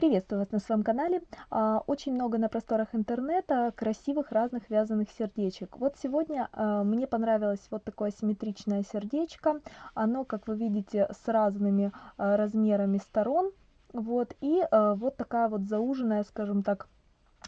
Приветствую вас на своем канале. А, очень много на просторах интернета красивых разных вязаных сердечек. Вот сегодня а, мне понравилось вот такое симметричное сердечко. Оно, как вы видите, с разными а, размерами сторон. Вот, и вот такая вот зауженная, скажем так,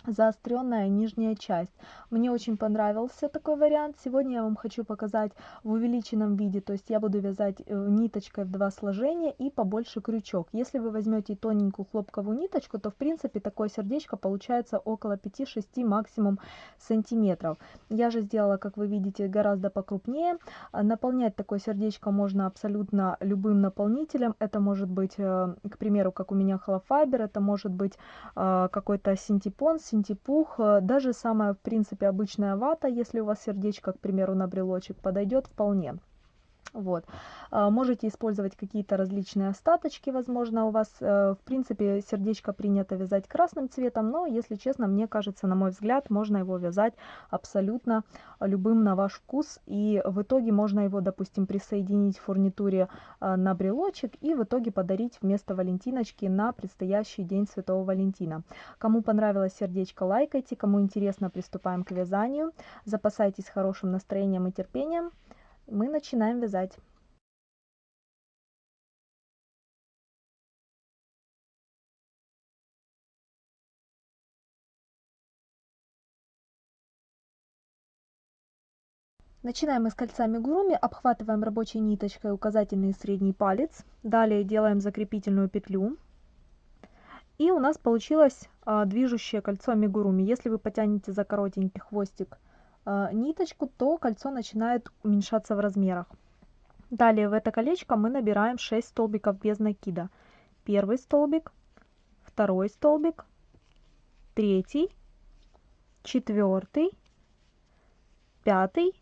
заостренная нижняя часть. Мне очень понравился такой вариант. Сегодня я вам хочу показать в увеличенном виде, то есть я буду вязать э, ниточкой в два сложения и побольше крючок. Если вы возьмете тоненькую хлопковую ниточку, то в принципе такое сердечко получается около 5-6 максимум сантиметров. Я же сделала, как вы видите, гораздо покрупнее. А наполнять такое сердечко можно абсолютно любым наполнителем. Это может быть, э, к примеру, как у меня холофайбер, это может быть э, какой-то синтепон, синтепух, э, даже самая, в принципе, обычная вата, если у вас сердечко, к примеру, на брелочек, подойдет вполне. Вот. А, можете использовать какие-то различные остаточки, возможно, у вас. Э, в принципе, сердечко принято вязать красным цветом, но, если честно, мне кажется, на мой взгляд, можно его вязать абсолютно любым на ваш вкус. И в итоге можно его, допустим, присоединить в фурнитуре а, на брелочек и в итоге подарить вместо валентиночки на предстоящий день Святого Валентина. Кому понравилось сердечко, лайкайте. Кому интересно, приступаем к вязанию. Запасайтесь хорошим настроением и терпением мы начинаем вязать Начинаем мы с кольца мигуруми, обхватываем рабочей ниточкой указательный и средний палец. Далее делаем закрепительную петлю. И у нас получилось а, движущее кольцо мигуруми. Если вы потянете за коротенький хвостик ниточку, то кольцо начинает уменьшаться в размерах. Далее в это колечко мы набираем 6 столбиков без накида. Первый столбик, второй столбик, третий, четвертый, пятый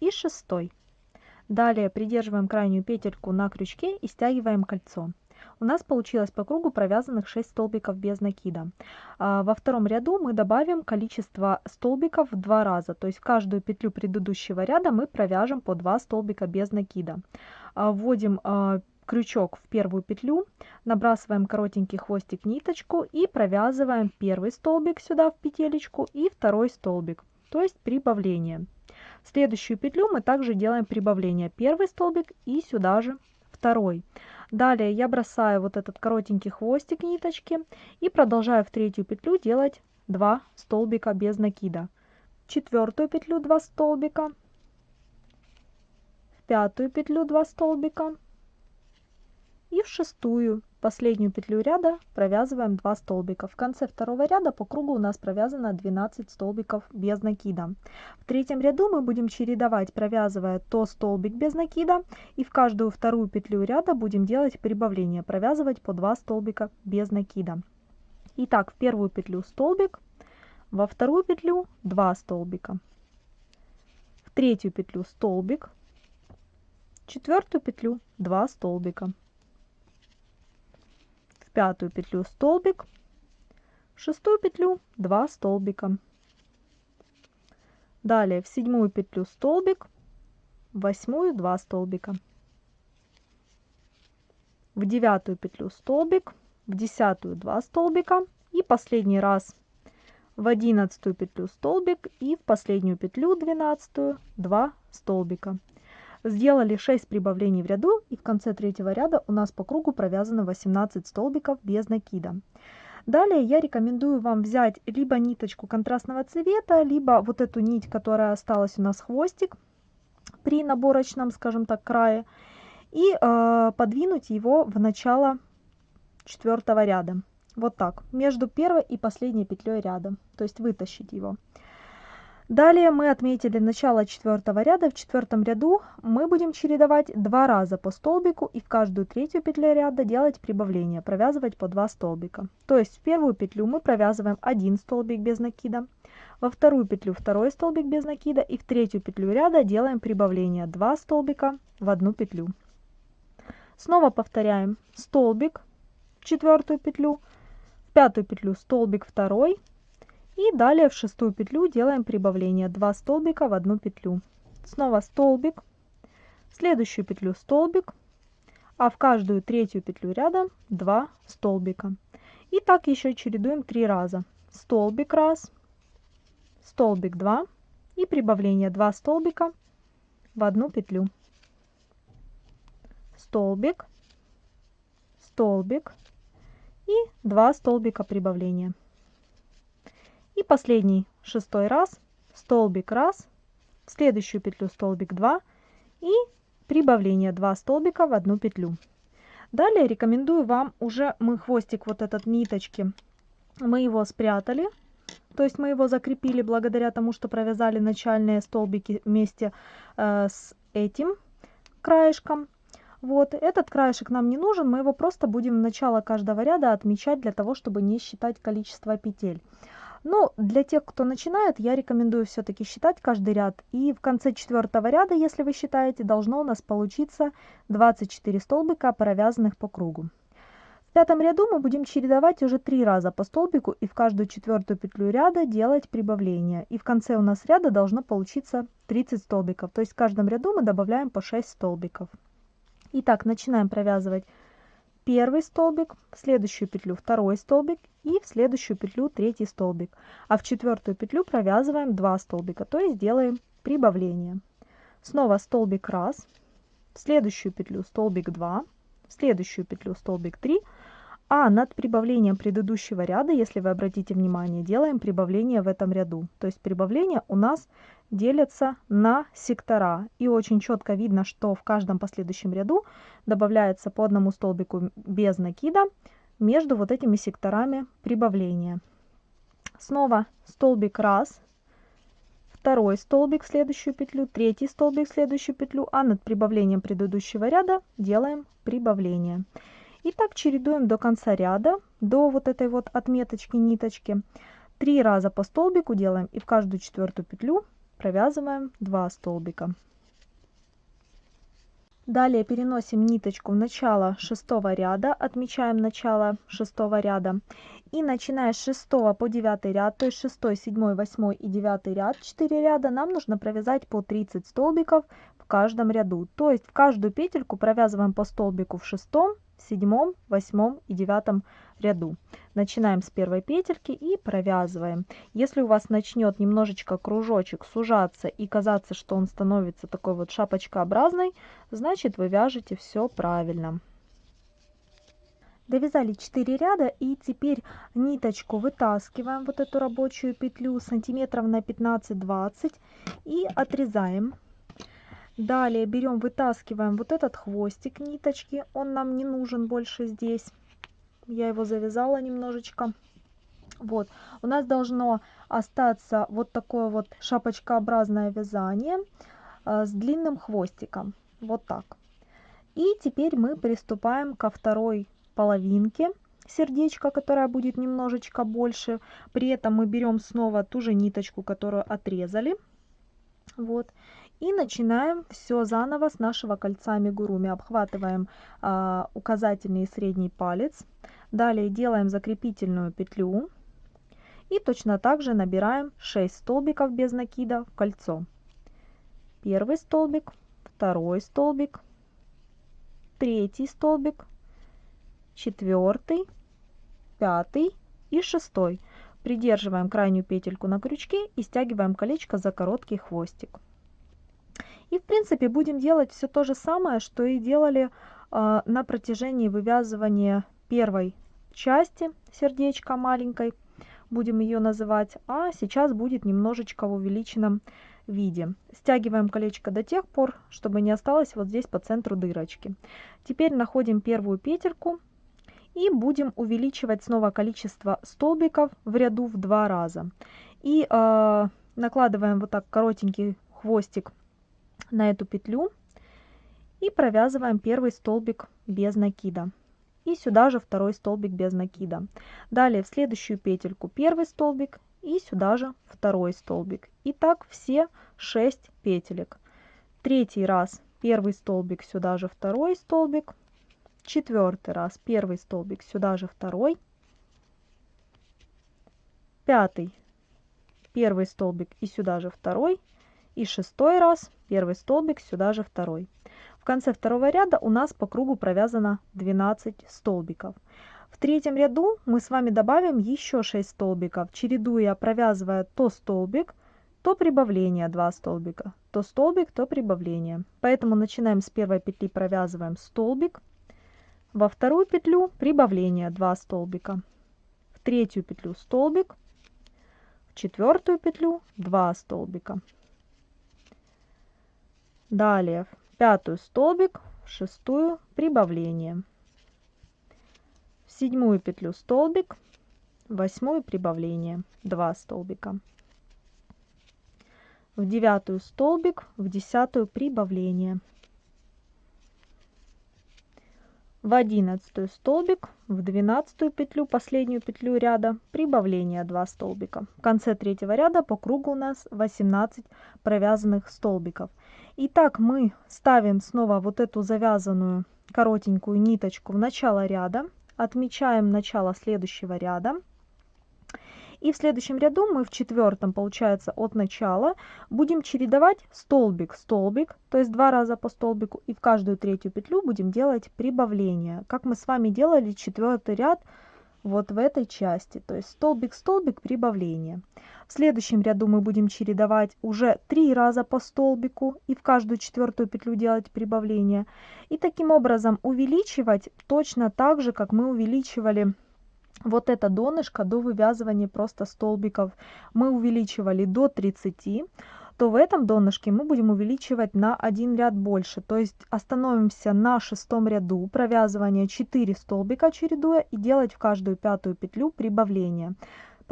и шестой. Далее придерживаем крайнюю петельку на крючке и стягиваем кольцо у нас получилось по кругу провязанных 6 столбиков без накида. А, во втором ряду мы добавим количество столбиков в два раза, то есть в каждую петлю предыдущего ряда мы провяжем по 2 столбика без накида. А, вводим а, крючок в первую петлю, набрасываем коротенький хвостик ниточку и провязываем первый столбик сюда в петелечку и второй столбик, то есть прибавление. следующую петлю мы также делаем прибавление, первый столбик и сюда же второй. Далее я бросаю вот этот коротенький хвостик ниточки и продолжаю в третью петлю делать 2 столбика без накида. Четвертую петлю 2 столбика, в пятую петлю 2 столбика и в шестую последнюю петлю ряда провязываем 2 столбика. В конце второго ряда по кругу у нас провязано 12 столбиков без накида. В третьем ряду мы будем чередовать, провязывая то столбик без накида, и в каждую вторую петлю ряда будем делать прибавление, провязывать по 2 столбика без накида. Итак, в первую петлю столбик, во вторую петлю 2 столбика, в третью петлю столбик, четвертую петлю 2 столбика пятую петлю столбик, в шестую петлю 2 столбика. Далее в седьмую петлю столбик, в восьмую 2 столбика. В девятую петлю столбик, в десятую 2 столбика и последний раз в одиннадцатую петлю столбик и в последнюю петлю двенадцатую 2 столбика. Сделали 6 прибавлений в ряду и в конце третьего ряда у нас по кругу провязано 18 столбиков без накида. Далее я рекомендую вам взять либо ниточку контрастного цвета, либо вот эту нить, которая осталась у нас хвостик при наборочном, скажем так, крае, и э, подвинуть его в начало четвертого ряда. Вот так, между первой и последней петлей ряда, то есть вытащить его. Далее мы отметили начало четвертого ряда. В четвертом ряду мы будем чередовать два раза по столбику и в каждую третью петлю ряда делать прибавление, провязывать по 2 столбика. То есть в первую петлю мы провязываем один столбик без накида, во вторую петлю второй столбик без накида и в третью петлю ряда делаем прибавление 2 столбика в одну петлю. Снова повторяем столбик в четвертую петлю, в пятую петлю столбик второй, и далее в шестую петлю делаем прибавление 2 столбика в одну петлю. Снова столбик, в следующую петлю столбик, а в каждую третью петлю ряда 2 столбика. И так еще чередуем три раза. Столбик раз, столбик 2 и прибавление 2 столбика в одну петлю. Столбик, столбик и 2 столбика прибавления. И последний шестой раз столбик раз, в следующую петлю столбик 2 и прибавление 2 столбика в одну петлю. Далее рекомендую вам уже мы хвостик вот этот ниточки, мы его спрятали, то есть мы его закрепили благодаря тому, что провязали начальные столбики вместе э, с этим краешком. Вот, этот краешек нам не нужен, мы его просто будем начало каждого ряда отмечать для того, чтобы не считать количество петель. Но для тех, кто начинает, я рекомендую все-таки считать каждый ряд. И в конце четвертого ряда, если вы считаете, должно у нас получиться 24 столбика, провязанных по кругу. В пятом ряду мы будем чередовать уже три раза по столбику и в каждую четвертую петлю ряда делать прибавление. И в конце у нас ряда должно получиться 30 столбиков. То есть в каждом ряду мы добавляем по 6 столбиков. Итак, начинаем провязывать первый столбик, следующую петлю второй столбик и в следующую петлю третий столбик. А в четвертую петлю провязываем 2 столбика, то есть делаем прибавление. Снова столбик 1, в следующую петлю столбик 2, в следующую петлю столбик 3, а над прибавлением предыдущего ряда, если вы обратите внимание, делаем прибавление в этом ряду. То есть прибавление у нас делятся на сектора. И очень четко видно, что в каждом последующем ряду добавляется по одному столбику без накида между вот этими секторами прибавления. Снова столбик раз, второй столбик в следующую петлю, третий столбик в следующую петлю, а над прибавлением предыдущего ряда делаем прибавление. И так чередуем до конца ряда, до вот этой вот отметочки ниточки. Три раза по столбику делаем и в каждую четвертую петлю провязываем 2 столбика. Далее переносим ниточку в начало шестого ряда, отмечаем начало шестого ряда. И начиная с 6 по 9 ряд, то есть 6, 7, 8 и 9 ряд, 4 ряда, нам нужно провязать по 30 столбиков в каждом ряду. То есть в каждую петельку провязываем по столбику в шестом, седьмом, восьмом и девятом ряду. Начинаем с первой петельки и провязываем. Если у вас начнет немножечко кружочек сужаться и казаться, что он становится такой вот шапочкообразной, значит вы вяжете все правильно. Довязали 4 ряда и теперь ниточку вытаскиваем, вот эту рабочую петлю сантиметров на 15-20 и отрезаем Далее берем, вытаскиваем вот этот хвостик ниточки. Он нам не нужен больше здесь. Я его завязала немножечко. Вот, у нас должно остаться вот такое вот шапочкообразное вязание э, с длинным хвостиком. Вот так. И теперь мы приступаем ко второй половинке сердечка, которая будет немножечко больше. При этом мы берем снова ту же ниточку, которую отрезали. Вот. И начинаем все заново с нашего кольца амигуруми. Обхватываем э, указательный и средний палец. Далее делаем закрепительную петлю. И точно так же набираем 6 столбиков без накида в кольцо. Первый столбик, второй столбик, третий столбик, четвертый, пятый и шестой. Придерживаем крайнюю петельку на крючке и стягиваем колечко за короткий хвостик. И в принципе будем делать все то же самое, что и делали э, на протяжении вывязывания первой части сердечка маленькой. Будем ее называть. А сейчас будет немножечко в увеличенном виде. Стягиваем колечко до тех пор, чтобы не осталось вот здесь по центру дырочки. Теперь находим первую петельку и будем увеличивать снова количество столбиков в ряду в два раза. И э, накладываем вот так коротенький хвостик на эту петлю и провязываем первый столбик без накида. И сюда же второй столбик без накида. Далее в следующую петельку первый столбик и сюда же второй столбик. И так все 6 петелек. Третий раз первый столбик, сюда же второй столбик. Четвертый раз первый столбик, сюда же второй. Пятый первый столбик и сюда же второй. И шестой раз первый столбик, сюда же второй. В конце второго ряда у нас по кругу провязано 12 столбиков. В третьем ряду мы с вами добавим еще 6 столбиков, чередуя, провязывая то столбик, то прибавление 2 столбика, то столбик, то прибавление. Поэтому начинаем с первой петли, провязываем столбик, во вторую петлю прибавление 2 столбика, в третью петлю столбик, в четвертую петлю 2 столбика. Далее в пятую столбик, в шестую прибавление. В седьмую петлю столбик, в восьмую прибавление 2 столбика в девятую столбик, в десятую прибавление. В одиннадцатую столбик, в двенадцатую петлю, последнюю петлю ряда, прибавление 2 столбика. В конце третьего ряда по кругу у нас 18 провязанных столбиков. Итак, мы ставим снова вот эту завязанную коротенькую ниточку в начало ряда, отмечаем начало следующего ряда и в следующем ряду мы в четвертом, получается, от начала будем чередовать столбик, столбик, то есть два раза по столбику, и в каждую третью петлю будем делать прибавление, как мы с вами делали четвертый ряд вот в этой части, то есть столбик, столбик, прибавление. В следующем ряду мы будем чередовать уже три раза по столбику и в каждую четвертую петлю делать прибавление. И таким образом увеличивать точно так же, как мы увеличивали вот это донышко до вывязывания просто столбиков мы увеличивали до 30, то в этом донышке мы будем увеличивать на один ряд больше. То есть остановимся на шестом ряду провязывания 4 столбика чередуя и делать в каждую пятую петлю прибавление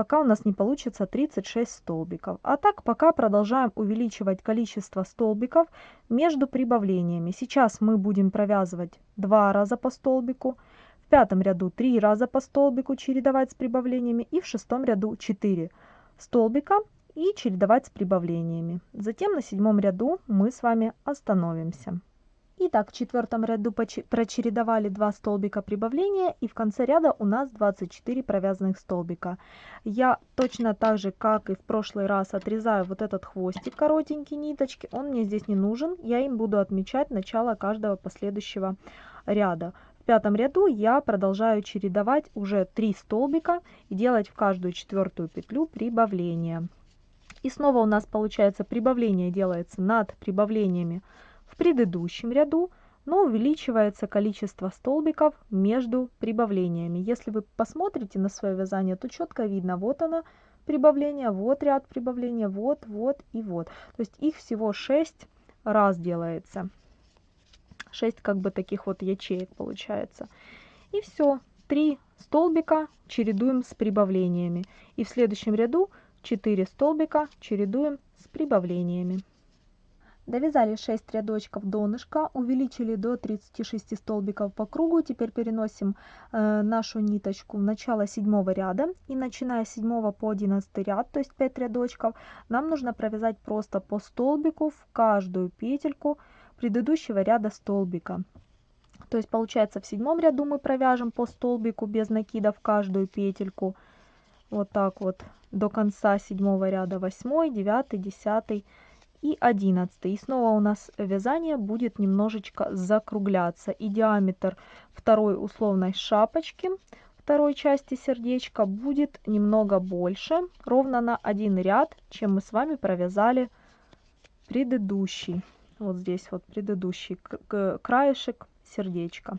пока у нас не получится 36 столбиков. А так пока продолжаем увеличивать количество столбиков между прибавлениями. Сейчас мы будем провязывать два раза по столбику, пятом ряду 3 раза по столбику чередовать с прибавлениями и в шестом ряду 4 столбика и чередовать с прибавлениями. Затем на седьмом ряду мы с вами остановимся. Итак, в четвертом ряду прочередовали 2 столбика прибавления и в конце ряда у нас 24 провязанных столбика. Я точно так же, как и в прошлый раз, отрезаю вот этот хвостик коротенький ниточки. Он мне здесь не нужен, я им буду отмечать начало каждого последующего ряда пятом ряду я продолжаю чередовать уже 3 столбика и делать в каждую четвертую петлю прибавление. И снова у нас получается прибавление делается над прибавлениями в предыдущем ряду, но увеличивается количество столбиков между прибавлениями. Если вы посмотрите на свое вязание, то четко видно, вот оно прибавление, вот ряд прибавления, вот, вот и вот. То есть их всего 6 раз делается. 6 как бы таких вот ячеек получается. И все, 3 столбика чередуем с прибавлениями. И в следующем ряду 4 столбика чередуем с прибавлениями. Довязали 6 рядочков донышка, увеличили до 36 столбиков по кругу. Теперь переносим э, нашу ниточку в начало седьмого ряда. И начиная с 7 по 11 ряд, то есть 5 рядочков, нам нужно провязать просто по столбику в каждую петельку предыдущего ряда столбика. То есть получается в седьмом ряду мы провяжем по столбику без накида в каждую петельку. Вот так вот до конца седьмого ряда 8, 9, 10 и 11. И снова у нас вязание будет немножечко закругляться. И диаметр второй условной шапочки, второй части сердечка будет немного больше, ровно на один ряд, чем мы с вами провязали предыдущий вот здесь вот предыдущий краешек сердечко.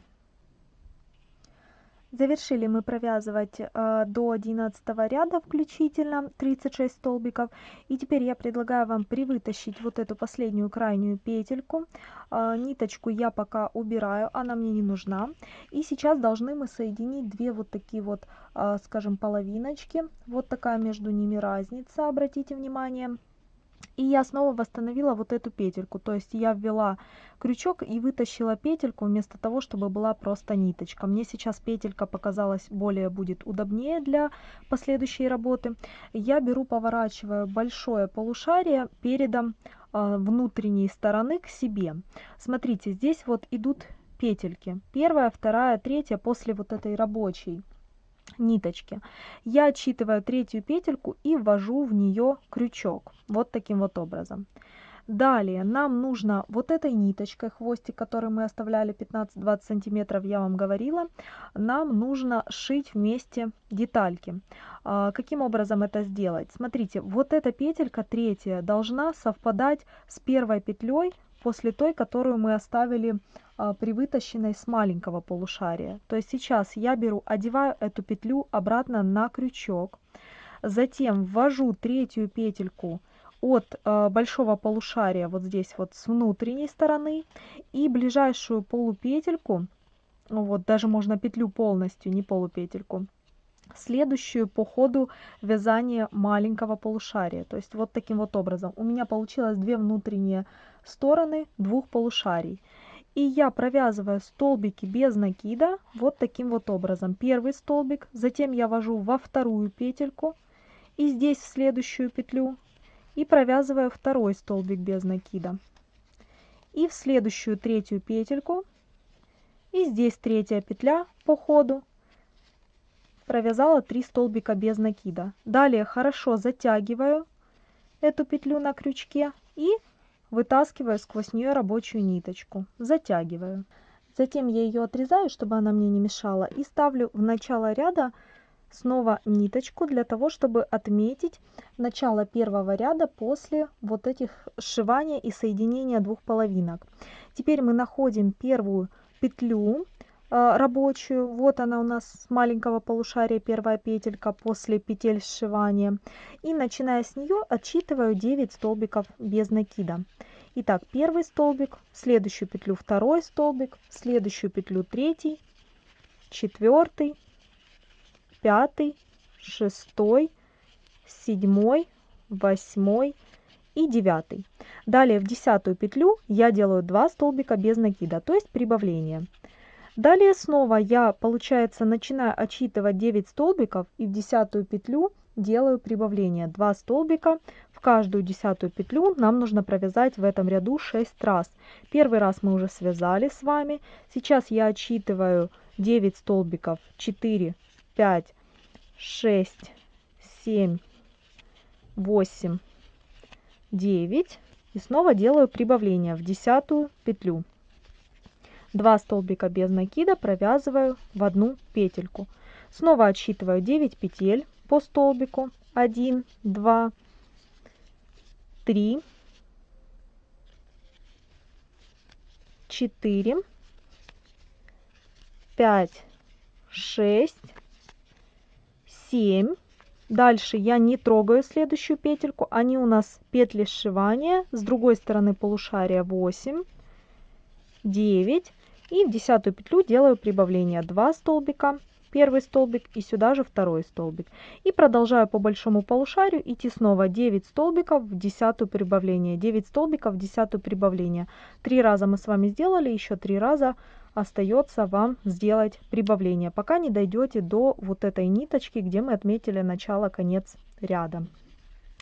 Завершили мы провязывать э, до 11 ряда включительно 36 столбиков. И теперь я предлагаю вам привытащить вот эту последнюю крайнюю петельку. Э, ниточку я пока убираю, она мне не нужна. И сейчас должны мы соединить две вот такие вот, э, скажем, половиночки. Вот такая между ними разница, обратите внимание. И я снова восстановила вот эту петельку, то есть я ввела крючок и вытащила петельку вместо того, чтобы была просто ниточка. Мне сейчас петелька показалась более будет удобнее для последующей работы. Я беру, поворачиваю большое полушарие передом э, внутренней стороны к себе. Смотрите, здесь вот идут петельки. Первая, вторая, третья после вот этой рабочей ниточки. Я отсчитываю третью петельку и ввожу в нее крючок. Вот таким вот образом. Далее нам нужно вот этой ниточкой, хвостик, который мы оставляли 15-20 сантиметров, я вам говорила, нам нужно шить вместе детальки. А, каким образом это сделать? Смотрите, вот эта петелька третья должна совпадать с первой петлей после той, которую мы оставили а, при вытащенной с маленького полушария. То есть сейчас я беру, одеваю эту петлю обратно на крючок, затем ввожу третью петельку от э, большого полушария вот здесь вот с внутренней стороны и ближайшую полупетельку, вот даже можно петлю полностью, не полупетельку, следующую по ходу вязания маленького полушария. То есть вот таким вот образом. У меня получилось две внутренние стороны двух полушарий. И я провязываю столбики без накида вот таким вот образом. Первый столбик, затем я вожу во вторую петельку и здесь в следующую петлю и провязываю второй столбик без накида. И в следующую третью петельку, и здесь третья петля по ходу, провязала 3 столбика без накида. Далее хорошо затягиваю эту петлю на крючке и вытаскиваю сквозь нее рабочую ниточку, затягиваю. Затем я ее отрезаю, чтобы она мне не мешала, и ставлю в начало ряда снова ниточку для того, чтобы отметить начало первого ряда после вот этих сшивания и соединения двух половинок. Теперь мы находим первую петлю рабочую. Вот она у нас с маленького полушария первая петелька после петель сшивания. И начиная с нее отсчитываю 9 столбиков без накида. Итак, первый столбик, следующую петлю второй столбик, следующую петлю третий, четвертый, пятый, шестой, седьмой, восьмой и девятый. Далее в десятую петлю я делаю 2 столбика без накида, то есть прибавление. Далее снова я, получается, начинаю отсчитывать 9 столбиков и в десятую петлю делаю прибавление. 2 столбика в каждую десятую петлю нам нужно провязать в этом ряду 6 раз. Первый раз мы уже связали с вами. Сейчас я отсчитываю 9 столбиков 4 5, 6, 7, 8, 9. И снова делаю прибавление в десятую петлю. Два столбика без накида провязываю в одну петельку. Снова отсчитываю 9 петель по столбику. 1, 2, 3, 4, 5, 6, 7. Дальше я не трогаю следующую петельку. Они у нас петли сшивания. С другой стороны полушария 8, 9. И в десятую петлю делаю прибавление 2 столбика, первый столбик и сюда же второй столбик. И продолжаю по большому полушарию идти снова 9 столбиков в десятую прибавление, 9 столбиков в десятую прибавление. Три раза мы с вами сделали, еще три раза остается вам сделать прибавление, пока не дойдете до вот этой ниточки, где мы отметили начало-конец ряда.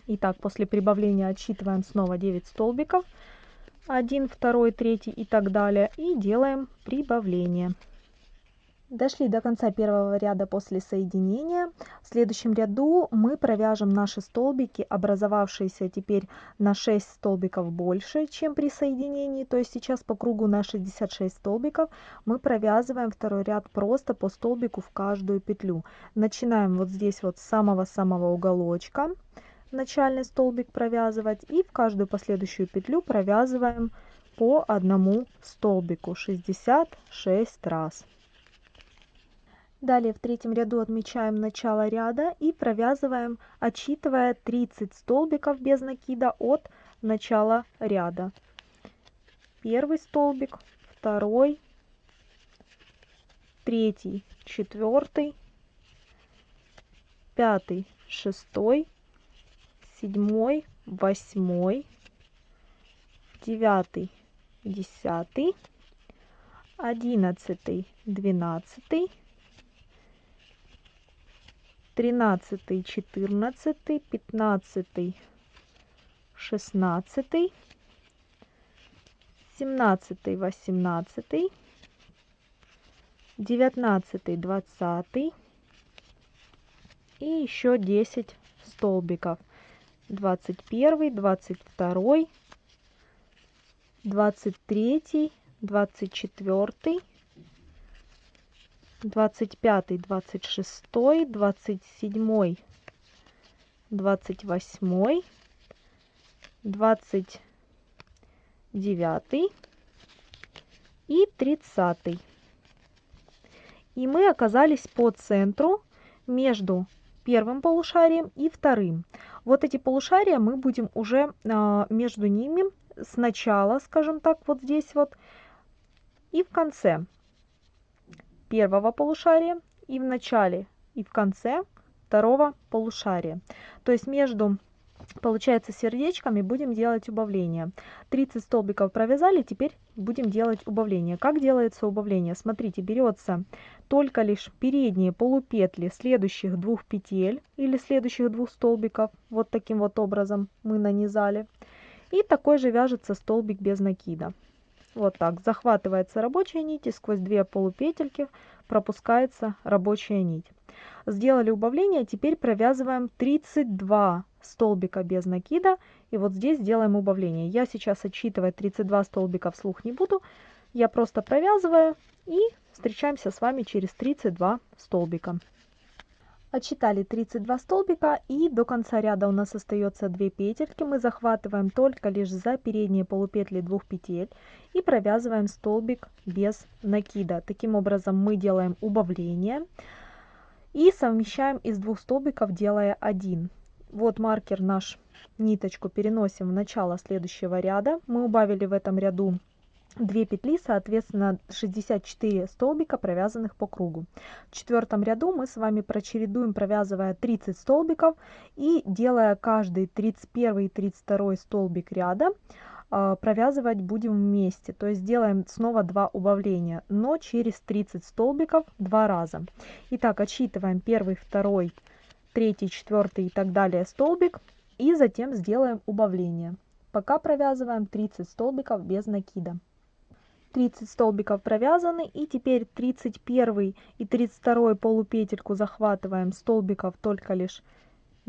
Итак, после прибавления отсчитываем снова 9 столбиков, 1, 2, 3 и так далее, и делаем прибавление. Дошли до конца первого ряда после соединения. В следующем ряду мы провяжем наши столбики, образовавшиеся теперь на 6 столбиков больше, чем при соединении. То есть сейчас по кругу на 66 столбиков мы провязываем второй ряд просто по столбику в каждую петлю. Начинаем вот здесь вот с самого-самого уголочка начальный столбик провязывать и в каждую последующую петлю провязываем по одному столбику 66 раз. Далее в третьем ряду отмечаем начало ряда и провязываем, отсчитывая 30 столбиков без накида от начала ряда. Первый столбик, второй, третий, четвертый, пятый, шестой, седьмой, восьмой, девятый, десятый, одиннадцатый, двенадцатый, тринадцатый, четырнадцатый, пятнадцатый, шестнадцатый, семнадцатый, восемнадцатый, девятнадцатый, двадцатый и еще 10 столбиков. Двадцать первый, двадцать второй, 23, 24, 25, 26, 27, 28, 29 и 30. И мы оказались по центру между первым полушарием и вторым. Вот эти полушария мы будем уже а, между ними сначала, скажем так, вот здесь вот, и в конце первого полушария, и в начале, и в конце второго полушария. То есть между получается сердечками будем делать убавление. 30 столбиков провязали теперь будем делать убавление. Как делается убавление? Смотрите берется только лишь передние полупетли следующих двух петель или следующих двух столбиков вот таким вот образом мы нанизали. И такой же вяжется столбик без накида. Вот так. Захватывается рабочая нить и сквозь две полупетельки пропускается рабочая нить. Сделали убавление теперь провязываем 32 столбика без накида и вот здесь делаем убавление я сейчас отсчитывать 32 столбика вслух не буду я просто провязываю и встречаемся с вами через 32 столбика Отсчитали 32 столбика и до конца ряда у нас остается 2 петельки. Мы захватываем только лишь за передние полупетли двух петель и провязываем столбик без накида. Таким образом мы делаем убавление и совмещаем из двух столбиков, делая один. Вот маркер наш, ниточку переносим в начало следующего ряда. Мы убавили в этом ряду 2 петли, соответственно 64 столбика, провязанных по кругу. В четвертом ряду мы с вами прочередуем, провязывая 30 столбиков и делая каждый 31 и 32 столбик ряда, а, провязывать будем вместе. То есть делаем снова два убавления, но через 30 столбиков два раза. Итак, отсчитываем первый, второй, третий, четвертый и так далее столбик и затем сделаем убавление. Пока провязываем 30 столбиков без накида. 30 столбиков провязаны и теперь 31 и 32 полупетельку захватываем столбиков только лишь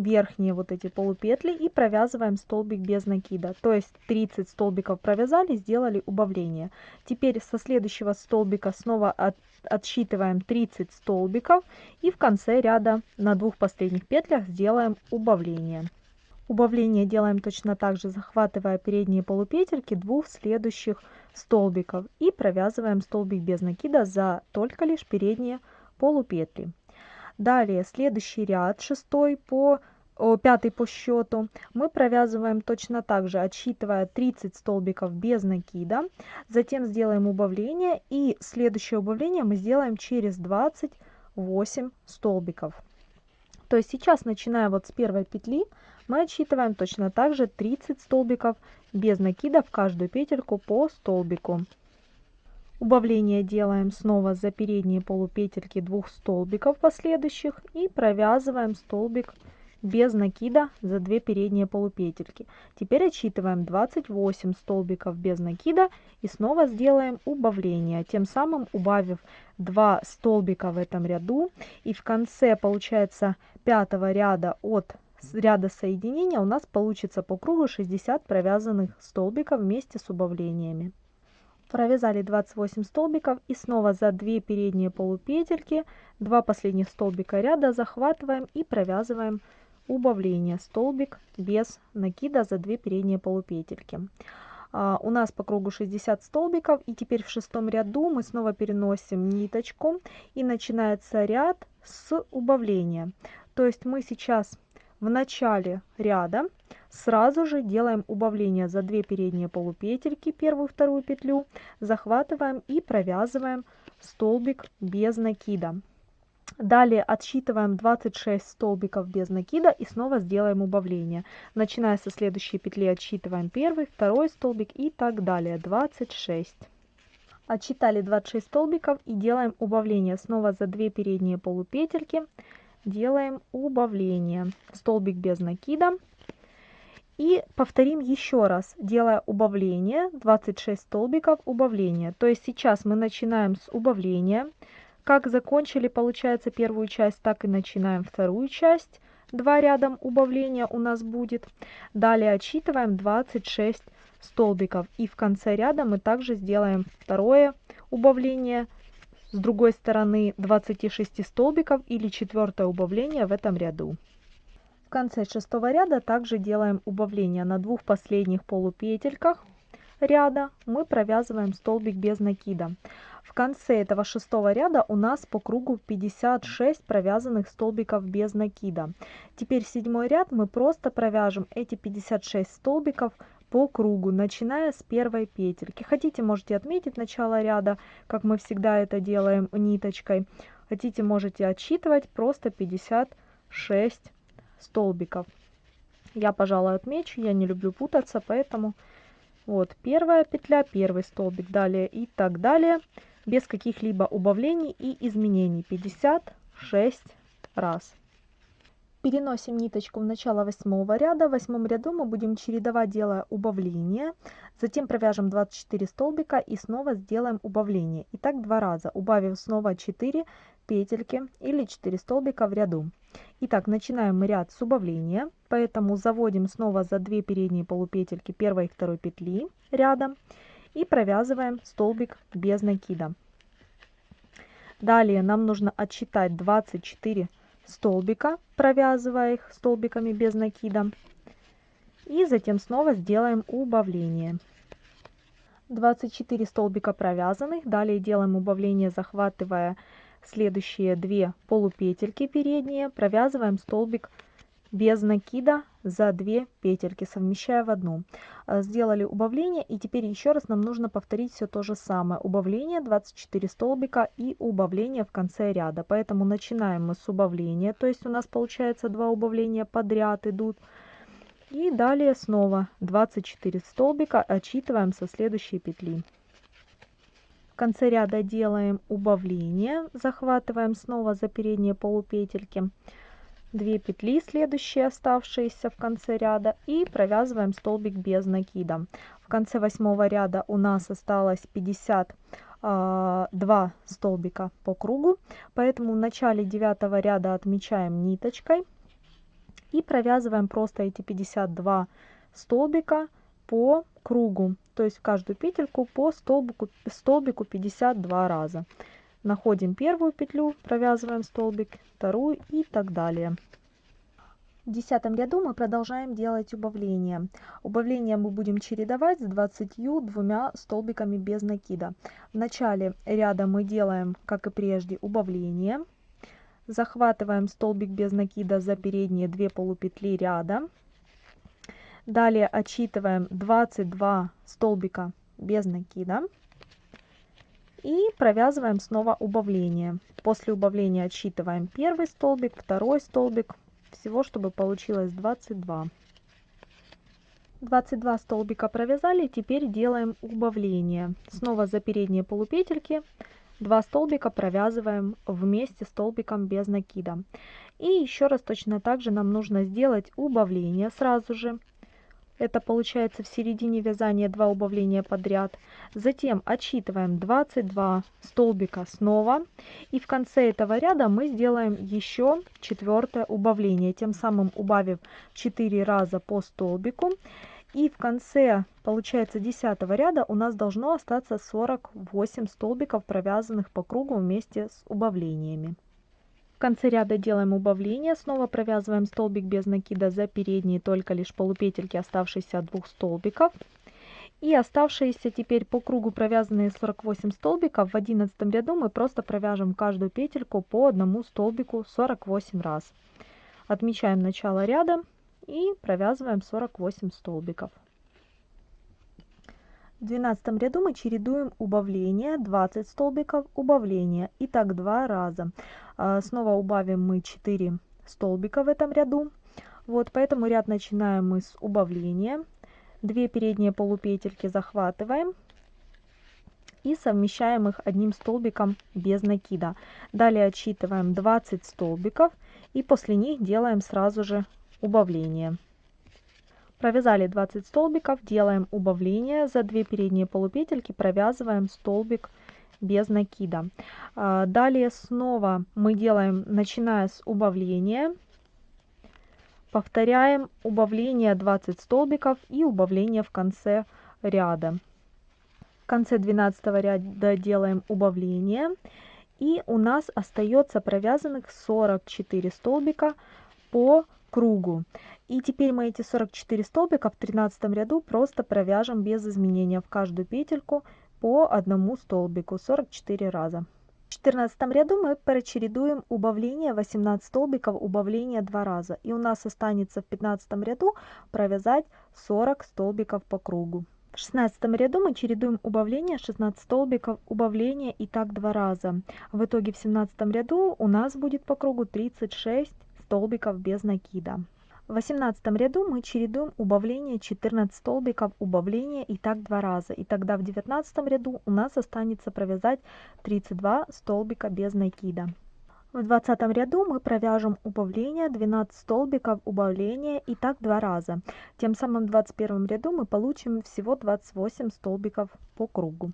верхние вот эти полупетли и провязываем столбик без накида. То есть 30 столбиков провязали сделали убавление. Теперь со следующего столбика снова от, отсчитываем 30 столбиков и в конце ряда на двух последних петлях сделаем убавление. Убавление делаем точно так же, захватывая передние полупетельки двух следующих столбиков и провязываем столбик без накида за только лишь передние полупетли. Далее следующий ряд, шестой по пятый по счету, мы провязываем точно так же, отсчитывая 30 столбиков без накида. Затем сделаем убавление и следующее убавление мы сделаем через 28 столбиков. То есть сейчас, начиная вот с первой петли, мы отсчитываем точно так же 30 столбиков без накида в каждую петельку по столбику. Убавление делаем снова за передние полупетельки двух столбиков последующих и провязываем столбик без накида за две передние полупетельки. Теперь отсчитываем 28 столбиков без накида и снова сделаем убавление, тем самым убавив 2 столбика в этом ряду. И в конце получается пятого ряда от ряда соединения у нас получится по кругу 60 провязанных столбиков вместе с убавлениями. Провязали 28 столбиков и снова за 2 передние полупетельки, 2 последних столбика ряда захватываем и провязываем убавление столбик без накида за 2 передние полупетельки. А, у нас по кругу 60 столбиков и теперь в шестом ряду мы снова переносим ниточку и начинается ряд с убавления. То есть мы сейчас в начале ряда сразу же делаем убавление за 2 передние полупетельки, первую вторую петлю, захватываем и провязываем столбик без накида. Далее отсчитываем 26 столбиков без накида и снова сделаем убавление. Начиная со следующей петли отсчитываем первый, второй столбик и так далее. 26. Отсчитали 26 столбиков и делаем убавление. Снова за 2 передние полупетельки делаем убавление. Столбик без накида. И повторим еще раз, делая убавление, 26 столбиков убавления. То есть сейчас мы начинаем с убавления. Как закончили, получается, первую часть, так и начинаем вторую часть. Два рядом убавления у нас будет. Далее отсчитываем 26 столбиков. И в конце ряда мы также сделаем второе убавление с другой стороны 26 столбиков или четвертое убавление в этом ряду. В конце шестого ряда также делаем убавление на двух последних полупетельках ряда мы провязываем столбик без накида. В конце этого шестого ряда у нас по кругу 56 провязанных столбиков без накида. Теперь седьмой ряд мы просто провяжем эти 56 столбиков по кругу, начиная с первой петельки. Хотите, можете отметить начало ряда, как мы всегда это делаем ниточкой. Хотите, можете отсчитывать просто 56 столбиков. Я, пожалуй, отмечу, я не люблю путаться, поэтому вот первая петля, первый столбик, далее и так далее, без каких-либо убавлений и изменений. 56 раз. Переносим ниточку в начало восьмого ряда. В восьмом ряду мы будем чередовать, делая убавление. Затем провяжем 24 столбика и снова сделаем убавление. И так два раза, убавив снова 4 петельки или 4 столбика в ряду. Итак, начинаем ряд с убавления, поэтому заводим снова за 2 передние полупетельки первой и второй петли ряда и провязываем столбик без накида. Далее нам нужно отсчитать 24 столбика, провязывая их столбиками без накида. И затем снова сделаем убавление. 24 столбика провязанных. Далее делаем убавление, захватывая следующие две полупетельки передние. Провязываем столбик без накида за 2 петельки, совмещая в одну. А, сделали убавление и теперь еще раз нам нужно повторить все то же самое. Убавление 24 столбика и убавление в конце ряда. Поэтому начинаем мы с убавления, то есть у нас получается два убавления подряд идут. И далее снова 24 столбика отсчитываем со следующей петли. Конце ряда делаем убавление, захватываем снова за передние полупетельки. 2 петли следующие оставшиеся в конце ряда и провязываем столбик без накида. В конце восьмого ряда у нас осталось 52 а, столбика по кругу, поэтому в начале девятого ряда отмечаем ниточкой и провязываем просто эти 52 столбика по кругу, то есть в каждую петельку по столбику, столбику 52 раза. Находим первую петлю, провязываем столбик, вторую и так далее. В десятом ряду мы продолжаем делать убавление. Убавление мы будем чередовать с 22 столбиками без накида. В начале ряда мы делаем, как и прежде, убавление. Захватываем столбик без накида за передние две полупетли ряда. Далее отсчитываем 22 столбика без накида. И провязываем снова убавление. После убавления отсчитываем первый столбик, второй столбик. Всего, чтобы получилось 22. 22 столбика провязали, теперь делаем убавление. Снова за передние полупетельки 2 столбика провязываем вместе столбиком без накида. И еще раз точно так же нам нужно сделать убавление сразу же это получается в середине вязания 2 убавления подряд. Затем отсчитываем 22 столбика снова. И в конце этого ряда мы сделаем еще четвертое убавление, тем самым убавив 4 раза по столбику. И в конце, получается, 10 ряда у нас должно остаться 48 столбиков, провязанных по кругу вместе с убавлениями конце ряда делаем убавление, снова провязываем столбик без накида за передние только лишь полупетельки, оставшиеся от двух столбиков. И оставшиеся теперь по кругу провязанные 48 столбиков в 11 ряду мы просто провяжем каждую петельку по одному столбику 48 раз. Отмечаем начало ряда и провязываем 48 столбиков. В 12 ряду мы чередуем убавление 20 столбиков, убавление. И так два раза. А, снова убавим мы 4 столбика в этом ряду. Вот, поэтому ряд начинаем мы с убавления. Две передние полупетельки захватываем и совмещаем их одним столбиком без накида. Далее отсчитываем 20 столбиков и после них делаем сразу же убавление. Провязали 20 столбиков, делаем убавление, за 2 передние полупетельки провязываем столбик без накида. А, далее снова мы делаем, начиная с убавления, повторяем убавление 20 столбиков и убавление в конце ряда. В конце 12 ряда делаем убавление. И у нас остается провязанных 44 столбика по кругу. И теперь мы эти 44 столбика в 13 ряду просто провяжем без изменения в каждую петельку по одному столбику 44 раза. В 14 ряду мы прочередуем убавление 18 столбиков, убавление 2 раза. И у нас останется в 15 ряду провязать 40 столбиков по кругу. В 16 ряду мы чередуем убавление 16 столбиков, убавление и так два раза. В итоге в 17 ряду у нас будет по кругу 36 столбиков без накида. В 18 ряду мы чередуем убавление 14 столбиков, убавление и так два раза. И тогда в 19 ряду у нас останется провязать 32 столбика без накида. В 20 ряду мы провяжем убавление 12 столбиков убавления и так два раза. Тем самым в 21 ряду мы получим всего 28 столбиков по кругу.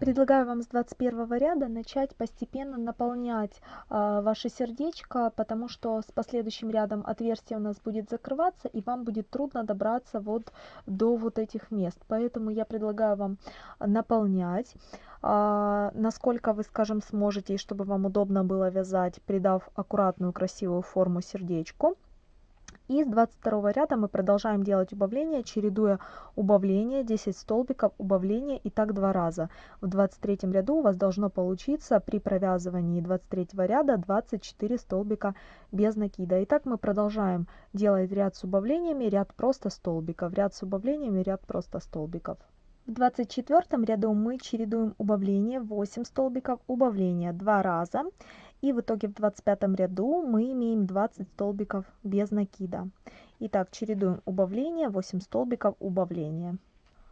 Предлагаю вам с 21 ряда начать постепенно наполнять э, ваше сердечко, потому что с последующим рядом отверстие у нас будет закрываться, и вам будет трудно добраться вот до вот этих мест. Поэтому я предлагаю вам наполнять, э, насколько вы, скажем, сможете, и чтобы вам удобно было вязать, придав аккуратную красивую форму сердечку. И с 22 ряда мы продолжаем делать убавление, чередуя убавление, 10 столбиков, убавление и так два раза. В 23 ряду у вас должно получиться при провязывании 23 ряда 24 столбика без накида. Итак, мы продолжаем делать ряд с убавлениями, ряд просто столбиков, ряд с убавлениями, ряд просто столбиков. В 24 ряду мы чередуем убавление 8 столбиков, убавление 2 раза и в итоге в 25 ряду мы имеем 20 столбиков без накида. Итак, чередуем убавление, 8 столбиков убавления.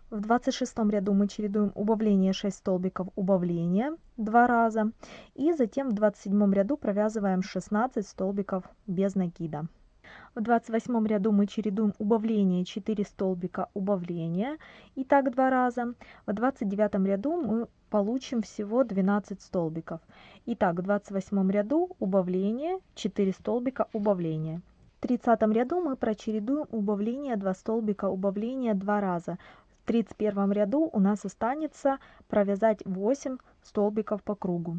В 26 ряду мы чередуем убавление 6 столбиков убавления 2 раза. И затем в 27 ряду провязываем 16 столбиков без накида. В 28 ряду мы чередуем убавление 4 столбика убавления и так два раза. В 29 ряду мы получим всего 12 столбиков. Итак, в 28 ряду убавление, 4 столбика убавления. В 30 ряду мы прочередуем убавление 2 столбика убавления 2 раза. В 31 ряду у нас останется провязать 8 столбиков по кругу.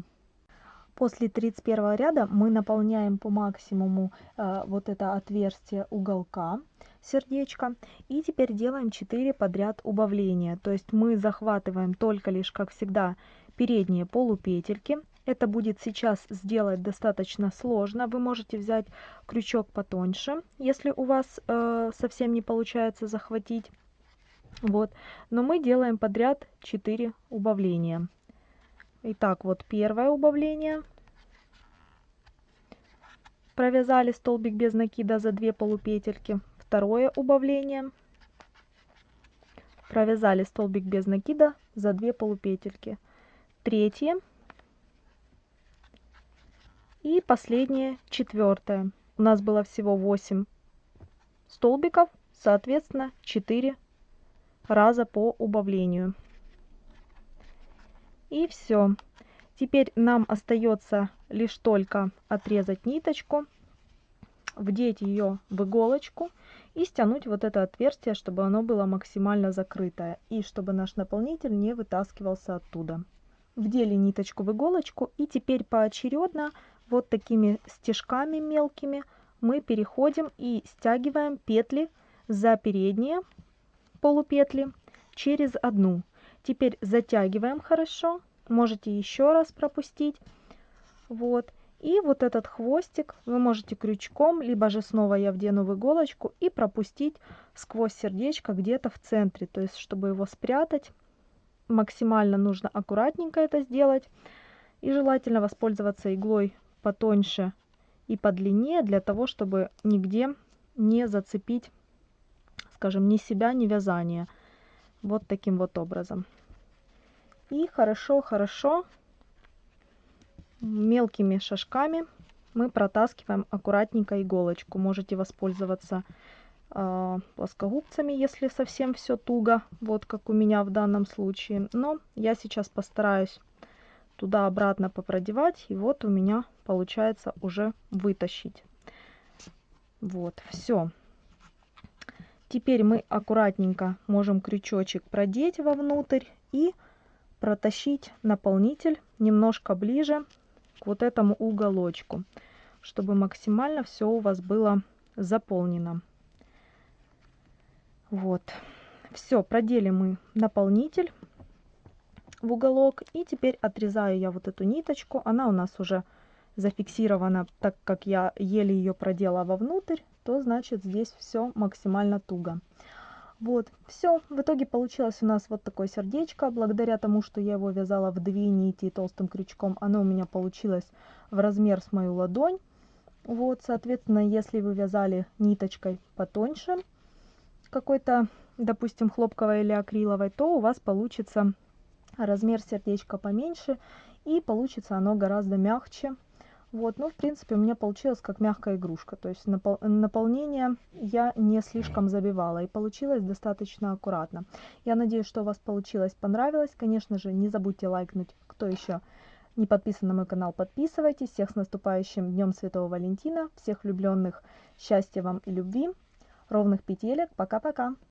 После 31 ряда мы наполняем по максимуму э, вот это отверстие уголка сердечко. И теперь делаем 4 подряд убавления. То есть мы захватываем только лишь, как всегда, передние полупетельки. Это будет сейчас сделать достаточно сложно. Вы можете взять крючок потоньше, если у вас э, совсем не получается захватить. Вот. Но мы делаем подряд 4 убавления. Итак, вот первое убавление. Провязали столбик без накида за 2 полупетельки. Второе убавление. Провязали столбик без накида за 2 полупетельки. Третье. И последнее четвертое. У нас было всего 8 столбиков соответственно 4 раза по убавлению и все теперь нам остается лишь только отрезать ниточку вдеть ее в иголочку и стянуть вот это отверстие, чтобы оно было максимально закрытое и чтобы наш наполнитель не вытаскивался оттуда. Вдели ниточку в иголочку и теперь поочередно вот такими стежками мелкими мы переходим и стягиваем петли за передние полупетли через одну. Теперь затягиваем хорошо, можете еще раз пропустить. Вот. И вот этот хвостик вы можете крючком, либо же снова я вдену в иголочку и пропустить сквозь сердечко где-то в центре. То есть, чтобы его спрятать, максимально нужно аккуратненько это сделать. И желательно воспользоваться иглой потоньше и подлиннее, для того, чтобы нигде не зацепить, скажем, ни себя, ни вязание. Вот таким вот образом. И хорошо-хорошо мелкими шажками мы протаскиваем аккуратненько иголочку. Можете воспользоваться э, плоскогубцами, если совсем все туго, вот как у меня в данном случае. Но я сейчас постараюсь туда-обратно попродевать, и вот у меня получается уже вытащить. Вот, все. Теперь мы аккуратненько можем крючочек продеть вовнутрь и протащить наполнитель немножко ближе к вот этому уголочку, чтобы максимально все у вас было заполнено. Вот. Все, продели мы наполнитель в уголок. И теперь отрезаю я вот эту ниточку. Она у нас уже зафиксирована, так как я еле ее продела вовнутрь, то значит здесь все максимально туго. Вот, все. В итоге получилось у нас вот такое сердечко. Благодаря тому, что я его вязала в две нити толстым крючком, оно у меня получилось в размер с мою ладонь. Вот, соответственно, если вы вязали ниточкой потоньше, какой-то, допустим, хлопковой или акриловой, то у вас получится размер сердечка поменьше и получится оно гораздо мягче. Вот, ну, в принципе, у меня получилось как мягкая игрушка, то есть напол наполнение я не слишком забивала и получилось достаточно аккуратно. Я надеюсь, что у вас получилось, понравилось. Конечно же, не забудьте лайкнуть, кто еще не подписан на мой канал, подписывайтесь. Всех с наступающим Днем Святого Валентина, всех влюбленных, счастья вам и любви, ровных петелек, пока-пока!